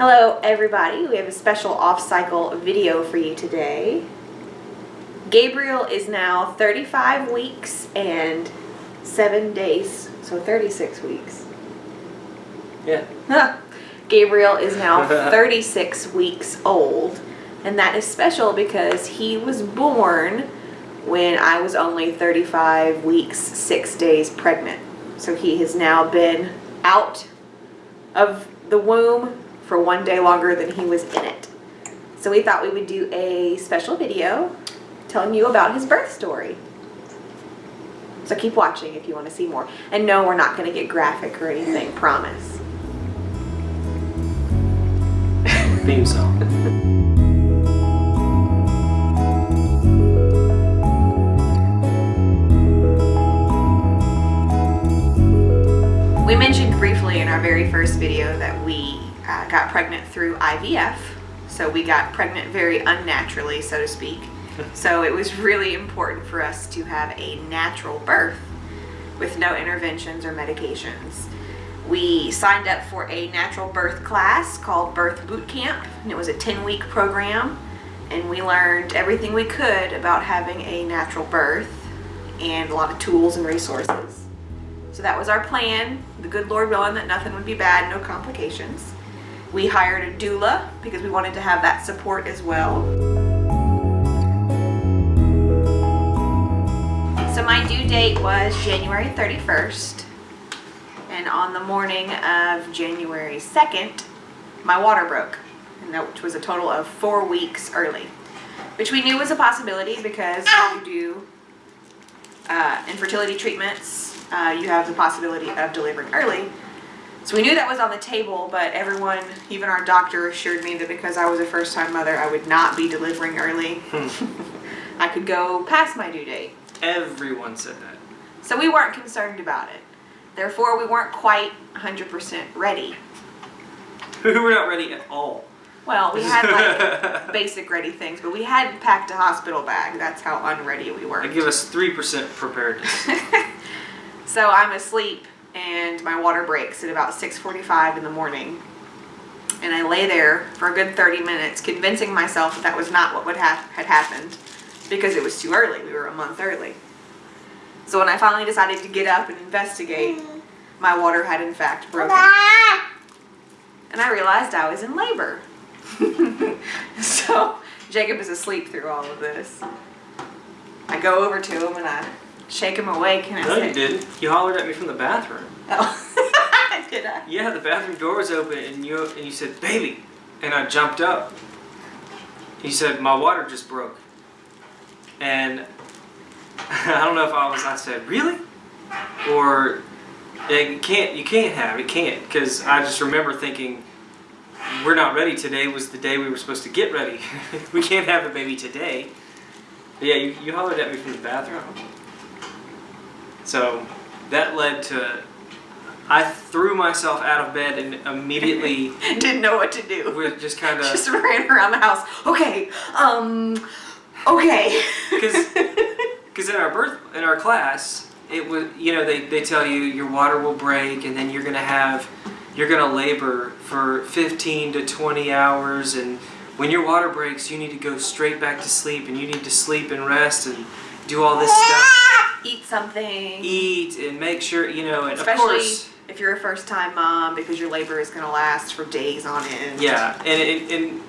Hello everybody, we have a special off-cycle video for you today. Gabriel is now 35 weeks and 7 days, so 36 weeks. Yeah. Gabriel is now 36 weeks old and that is special because he was born when I was only 35 weeks, 6 days pregnant. So he has now been out of the womb for one day longer than he was in it. So we thought we would do a special video telling you about his birth story. So keep watching if you want to see more. And no, we're not going to get graphic or anything, promise. Theme song. We mentioned briefly in our very first video that we uh, got pregnant through IVF. So we got pregnant very unnaturally, so to speak. so it was really important for us to have a natural birth with no interventions or medications. We signed up for a natural birth class called Birth Boot Camp, and it was a 10 week program. And we learned everything we could about having a natural birth and a lot of tools and resources. So that was our plan, the good Lord willing that nothing would be bad, no complications. We hired a doula because we wanted to have that support as well. So my due date was January 31st. And on the morning of January 2nd, my water broke. And that which was a total of four weeks early. Which we knew was a possibility because when you do uh, infertility treatments, uh, you have the possibility of delivering early. So we knew that was on the table, but everyone, even our doctor, assured me that because I was a first time mother, I would not be delivering early. Hmm. I could go past my due date. Everyone said that. So we weren't concerned about it. Therefore, we weren't quite 100% ready. We were not ready at all. Well, we had like basic ready things, but we hadn't packed a hospital bag. That's how unready we were. They give us 3% preparedness. So I'm asleep and my water breaks at about 6.45 in the morning. And I lay there for a good 30 minutes convincing myself that that was not what would have had happened because it was too early. We were a month early. So when I finally decided to get up and investigate, my water had in fact broken. And I realized I was in labor. so Jacob is asleep through all of this. I go over to him and I shake him awake and I no, you didn't. You hollered at me from the bathroom. Oh, did I? Yeah, the bathroom door was open and you and you said, baby. And I jumped up. You said, my water just broke. And I don't know if I was, I said, really? Or it can't, you can't have, it can't. Because I just remember thinking, we're not ready today was the day we were supposed to get ready. we can't have a baby today. But yeah, you, you hollered at me from the bathroom. So that led to I threw myself out of bed and immediately Didn't know what to do. we just kind of Just ran around the house. Okay, um, okay. because in our birth in our class it was you know they, they tell you your water will break and then you're gonna have you're gonna labor for 15 to 20 hours and when your water breaks you need to go straight back to sleep and you need to sleep and rest and do all this stuff Eat something. eat and make sure you know and Especially of course if you're a first time mom because your labor is going to last for days on end. Yeah, and it, and, and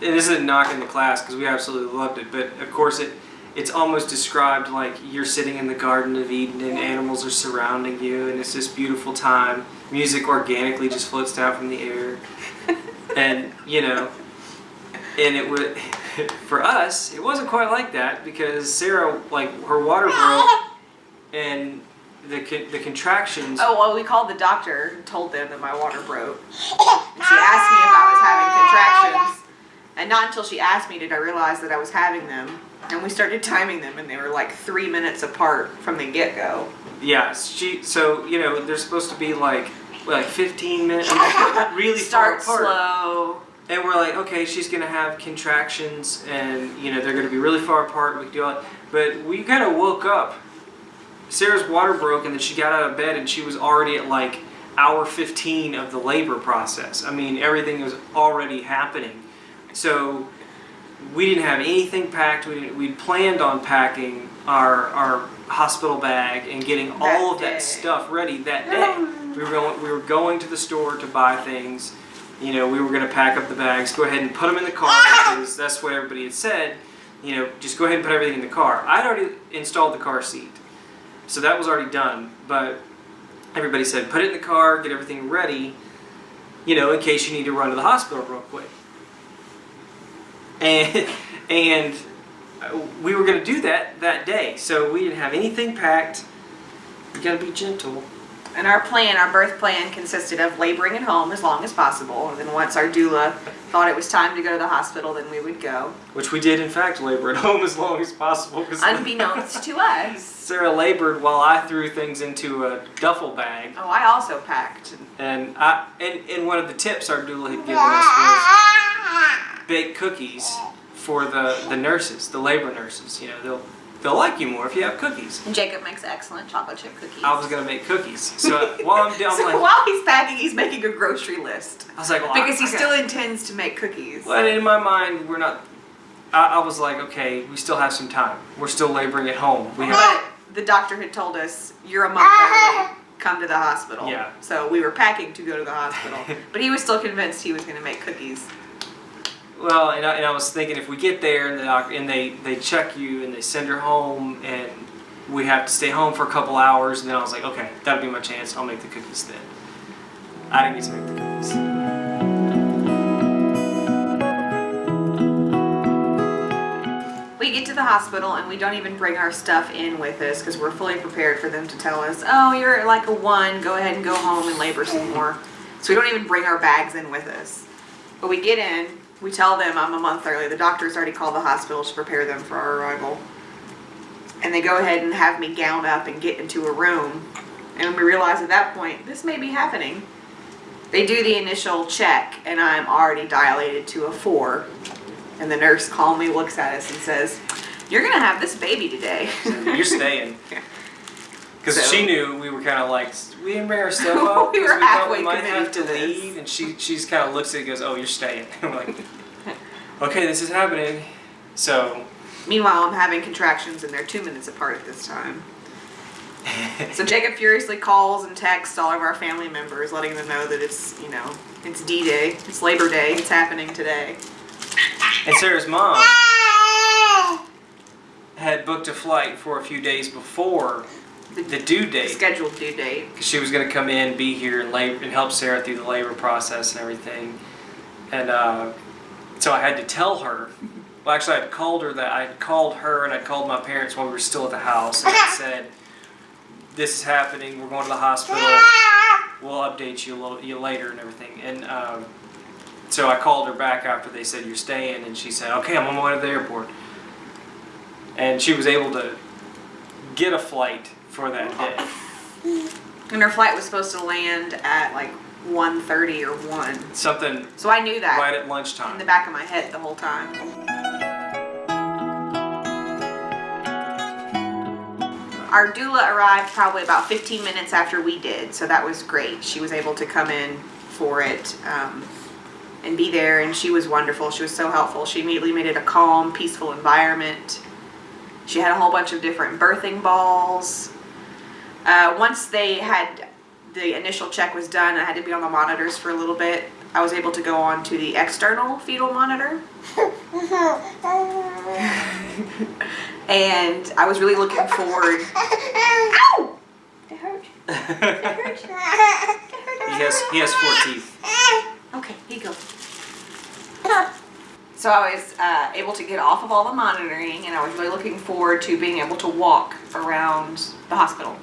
this isn't knocking the class because we absolutely loved it, but of course it it's almost described like you're sitting in the Garden of Eden and animals are surrounding you and it's this beautiful time. Music organically just floats down from the air, and you know, and it would for us it wasn't quite like that because Sarah like her water broke and the con- the contractions. Oh, well, we called the doctor and told them that my water broke. And she asked me if I was having contractions. And not until she asked me did I realize that I was having them. And we started timing them, and they were like three minutes apart from the get go. Yeah, she. So you know, they're supposed to be like, like 15 minutes, really Start slow. And we're like, okay, she's gonna have contractions, and you know they're gonna be really far apart. We can do all. But we kind of woke up. Sarah's water broke, and then she got out of bed, and she was already at like hour 15 of the labor process. I mean, everything was already happening. So we didn't have anything packed. We didn't, we planned on packing our our hospital bag and getting all That of that stuff ready that day. We were going we were going to the store to buy things. You know, we were going to pack up the bags, go ahead and put them in the car because that's what everybody had said. You know, just go ahead and put everything in the car. I'd already installed the car seat, so that was already done. But everybody said put it in the car, get everything ready. You know, in case you need to run to the hospital real quick. And and we were going to do that that day, so we didn't have anything packed. You got to be gentle. And our plan, our birth plan, consisted of laboring at home as long as possible. And then once our doula thought it was time to go to the hospital, then we would go. Which we did, in fact, labor at home as long as possible. Because Unbeknownst to us. Sarah labored while I threw things into a duffel bag. Oh, I also packed. And I and, and one of the tips our doula had given us was bake cookies for the, the nurses, the labor nurses. You know, they'll they'll like you more if you have cookies. And Jacob makes excellent chocolate chip cookies. I was gonna make cookies. So while I'm down, so like, while he's packing, he's making a grocery list. I was like, well, Because he I- I still intends to make cookies. Well, in my mind, we're not. I, I was like, okay, we still have some time. We're still laboring at home. We have. But the doctor had told us, you're a month early, come to the hospital. Yeah. So we were packing to go to the hospital. but he was still convinced he was going to make cookies. Well, and I, and I was thinking if we get there and the doc, and they they check you and they send her home and we have to stay home for a couple hours, and then I was like, okay, that'll be my chance. I'll make the cookies then. I didn't get to make the cookies. We get to the hospital and we don't even bring our stuff in with us because we're fully prepared for them to tell us, oh, you're like a one, go ahead and go home and labor some more. So we don't even bring our bags in with us. But we get in, we tell them I'm a month early. The doctor's already called the hospital to prepare them for our arrival. And they go ahead and have me gown up and get into a room. And we realize at that point, this may be happening. They do the initial check and I'm already dilated to a four. And the nurse calmly looks at us and says, You're gonna have this baby today. You're staying. Because So- she knew we were kind of like, we didn't bring our stuff up. We were thought halfway we might have to this. leave. And she she's kind of looks at it and goes, oh, you're staying. I'm like, okay, this is happening. So Meanwhile, I'm having contractions and they're two minutes apart at this time. So Jacob furiously calls and texts all of our family members, letting them know that it's, you know, it's D-Day, it's Labor Day, it's happening today. and Sarah's mom had booked a flight for a few days before the due The date. scheduled due date. because she was going to come in, be here, and labor and help Sarah through the labor process and everything. And uh, so I had to tell her. Well, actually, I had called her that I had called her and I called my parents while we were still at the house, and I said, "This is happening. We're going to the hospital. We'll update you a little you later and everything." And um, so I called her back after they said you're staying, and she said, "Okay, I'm on my way to the airport." And she was able to get a flight for that day. And her flight was supposed to land at like 1.30 or 1. Something So I knew that right at lunchtime. in the back of my head the whole time. Our doula arrived probably about 15 minutes after we did, so that was great. She was able to come in for it um, and be there, and she was wonderful. She was so helpful. She immediately made it a calm, peaceful environment. She had a whole bunch of different birthing balls. Uh, once they had the initial check was done, I had to be on the monitors for a little bit. I was able to go on to the external fetal monitor. and I was really looking forward. Ow! It hurt. he has he has four teeth. Okay, here you go. So I was uh, able to get off of all the monitoring, and I was really looking forward to being able to walk around the hospital.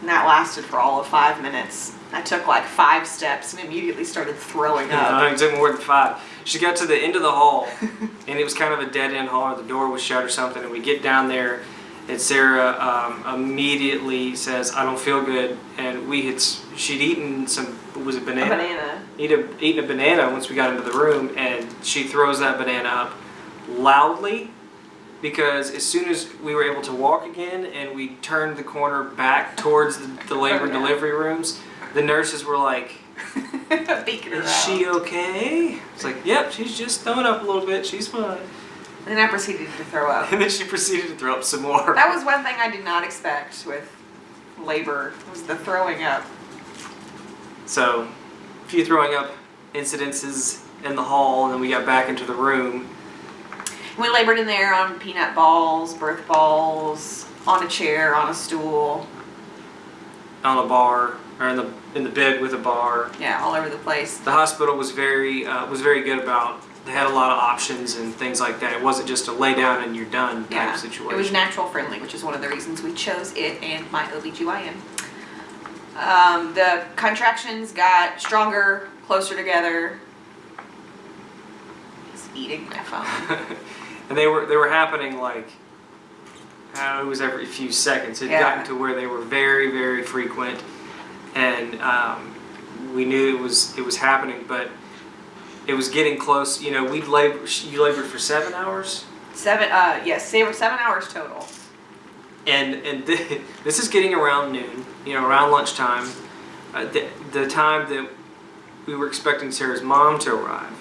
And that lasted for all of five minutes. I took like five steps and immediately started throwing up. No, it took more than five. She got to the end of the hall, and it was kind of a dead end hall. or The door was shut or something, and we get down there, and Sarah um, immediately says, "I don't feel good," and we had she'd eaten some was it A banana? banana. Eat a, eaten a banana once we got into the room, and she throws that banana up loudly because as soon as we were able to walk again and we turned the corner back towards the, the labor and delivery rooms, the nurses were like, Is she okay? It's like, Yep, she's just throwing up a little bit. She's fine. And then I proceeded to throw up. And then she proceeded to throw up some more. That was one thing I did not expect with labor was the throwing up. So, a few throwing up incidences in the hall, and then we got back into the room. We labored in there on peanut balls, birth balls, on a chair, on a stool, on a bar or in the in the bed with a bar. yeah, all over the place. The hospital was very uh, was very good about. They had a lot of options and things like that. It wasn't just a lay down and you're done type Yeah, situation. it was natural friendly, which is one of the reasons we chose it and my OBGYN. Um, the contractions got stronger, closer together. He's eating my phone. and they were they were happening like uh, it was every few seconds. It Yeah. gotten to where they were very very frequent, and um, we knew it was it was happening, but it was getting close. You know, we'd labor. You labored for seven hours. Seven, uh, yes, they were seven hours total. and and th- this is getting around noon, you know, around lunchtime, uh, the, the time that we were expecting Sarah's mom to arrive.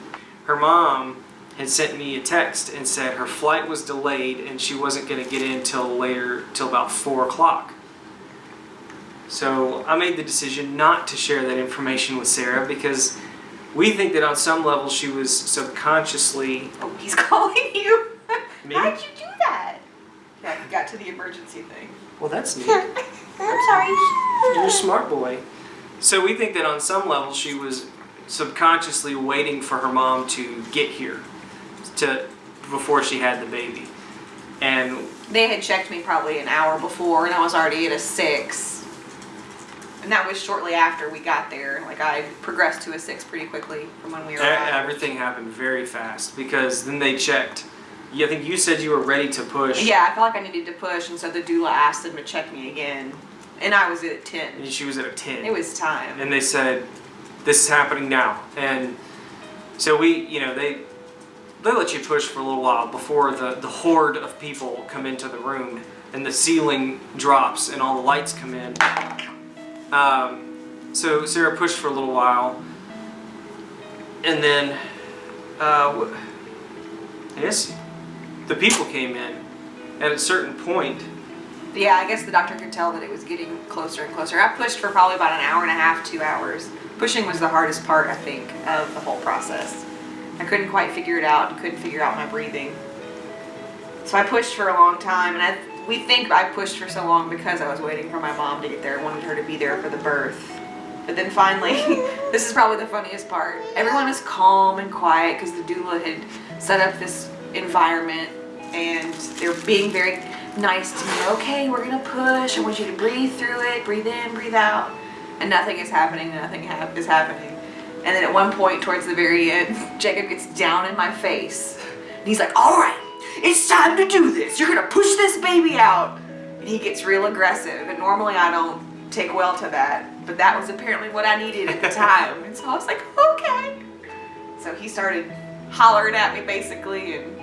Her mom had sent me a text and said her flight was delayed and she wasn't going to get in till later, till about four o'clock. So I made the decision not to share that information with Sarah because we think that on some level she was subconsciously Oh, he's calling you. How'd you do that? Yeah, got to the emergency thing. well that's neat. I'm sorry. You're a smart boy. So we think that on some level she was subconsciously waiting for her mom to get here to before she had the baby. And They had checked me probably an hour before, and I was already at a six. And that was shortly after we got there. Like I progressed to a six pretty quickly from when we arrived. everything happened very fast because then they checked. Yeah, I think you said you were ready to push. Yeah, I felt like I needed to push, and so the doula asked them to check me again, and I was at ten. And she was at a 10. It was time. and they said this is happening now and so we you know they they let you push for a little while before the the horde of people come into the room and the ceiling drops and all the lights come in um, so sarah pushed for a little while and then uh, i guess the people came in at a certain point Yeah, I guess the doctor could tell that it was getting closer and closer. I pushed for probably about an hour and a half, two hours. Pushing was the hardest part, I think, of the whole process. I couldn't quite figure it out and couldn't figure out my breathing. So I pushed for a long time, and I we think I pushed for so long because I was waiting for my mom to get there. I wanted her to be there for the birth. But then finally, this is probably the funniest part. Everyone is calm and quiet because the doula had set up this environment and they're being very nice to me. Okay, we're gonna push. I want you to breathe through it, breathe in, breathe out. And nothing is happening, nothing hap is happening. And then at one point towards the very end, Jacob gets down in my face. And he's like, all right, it's time to do this. You're gonna push this baby out. And he gets real aggressive. And normally I don't take well to that, but that was apparently what I needed at the time. And so I was like, okay. So he started hollering at me basically and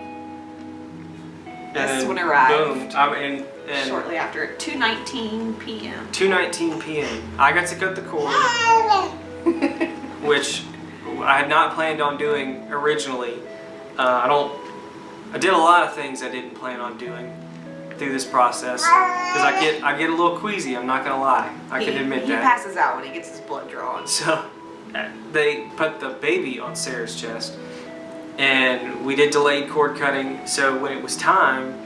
This one arrived. boom I mean, and shortly after 2.19 p.m. 2:19 p.m. I got to cut the cord, which I had not planned on doing originally. Uh, I don't. I did a lot of things I didn't plan on doing through this process because I get I get a little queasy. I'm not gonna lie. I he, can admit he that. passes out when he gets his blood drawn. So uh, they put the baby on Sarah's chest, and we did delayed cord cutting. So when it was time,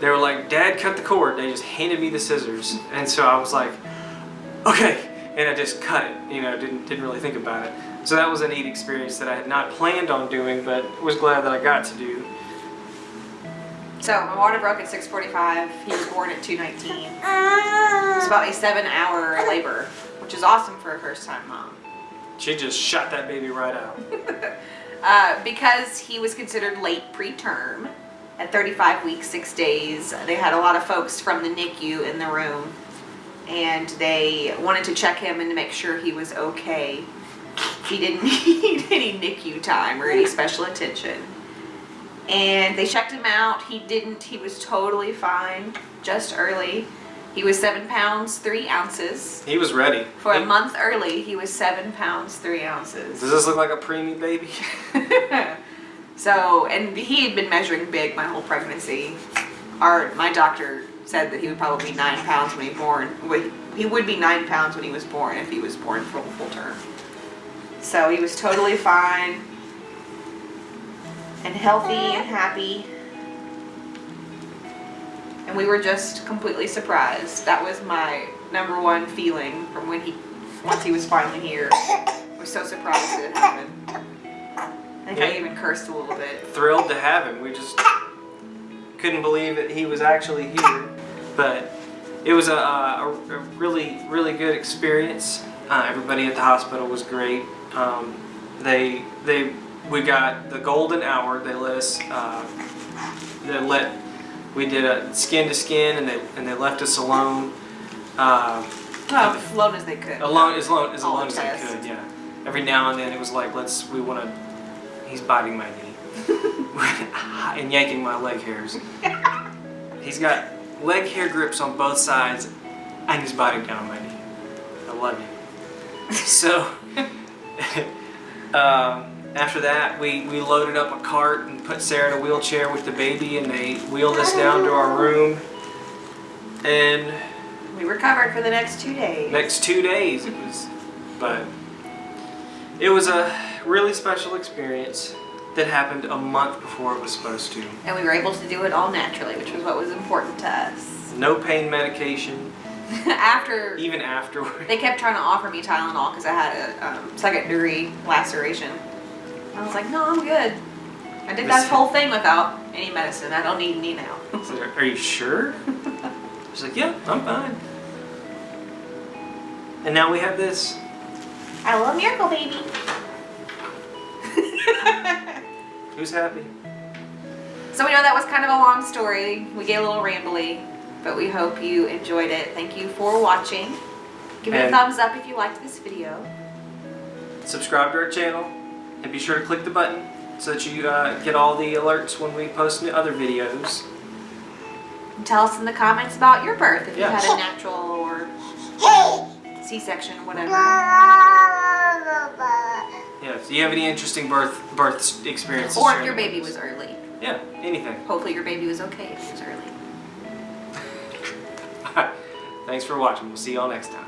they were like, "Dad, cut the cord." They just handed me the scissors, and so I was like, "Okay," and I just cut it. You know, didn't didn't really think about it. So that was a neat experience that I had not planned on doing, but was glad that I got to do. So my water broke at 6:45. He was born at 2:19. It's about a seven-hour labor, which is awesome for a first-time mom. She just shot that baby right out. Uh, because he was considered late preterm at 35 weeks, six days, they had a lot of folks from the NICU in the room and they wanted to check him and to make sure he was okay. He didn't need any NICU time or any special attention. and they checked him out. He didn't. He was totally fine. Just early. He was seven pounds three ounces. He was ready. For a month early, he was seven pounds three ounces. Does this look like a preemie baby? so, and he had been measuring big my whole pregnancy. Our my doctor said that he would probably be nine pounds when he born. He would be nine pounds when he was born if he was born full full term. So he was totally fine and healthy and happy. And we were just completely surprised. That was my number one feeling from when he, once he was finally here. I was so surprised that it happened. I think I even cursed a little bit. Thrilled to have him. We just couldn't believe that he was actually here. But it was a, a, a really, really good experience. Uh, everybody at the hospital was great. Um, they, they, we got the golden hour. They let us, uh, they let, we did a skin to skin, and they and they left us alone. Uh, Well, as alone as they could. alone as alone as All alone as tests. could. Yeah. Every now and then it was like, let's. We want to. He's biting my knee and yanking my leg hairs. He's got leg hair grips on both sides, and he's biting down on my knee. I love you. So. um, after that, we, we loaded up a cart and put Sarah in a wheelchair with the baby, and they wheeled us down to our room. And We recovered for the next two days. next two days it was but it was a really special experience that happened a month before it was supposed to And we were able to do it all naturally, which was what was important to us. no pain medication After even afterward they kept trying to offer me Tylenol because I had a um, secondary laceration. I was like, no, I'm good. I did that whole thing without any medicine. I don't need any now. So, are you sure she's like yeah i'm fine and now we have this I love Miracle Baby. Who's happy So we know that was kind of a long story. We get a little rambly, but we hope you enjoyed it. Thank you for watching. Give it a thumbs up if you liked this video. subscribe to our channel and be sure to click the button so that you uh, get all the alerts when we post new other videos And tell us in the comments about your birth if Yeah. you had a natural or C-section, or whatever. yeah so you have any interesting birth birth experiences Or if your baby was early. yeah anything Hopefully your baby was okay if it was early. Thanks for watching. We'll see y'all next time.